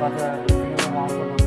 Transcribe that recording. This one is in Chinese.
Pada video.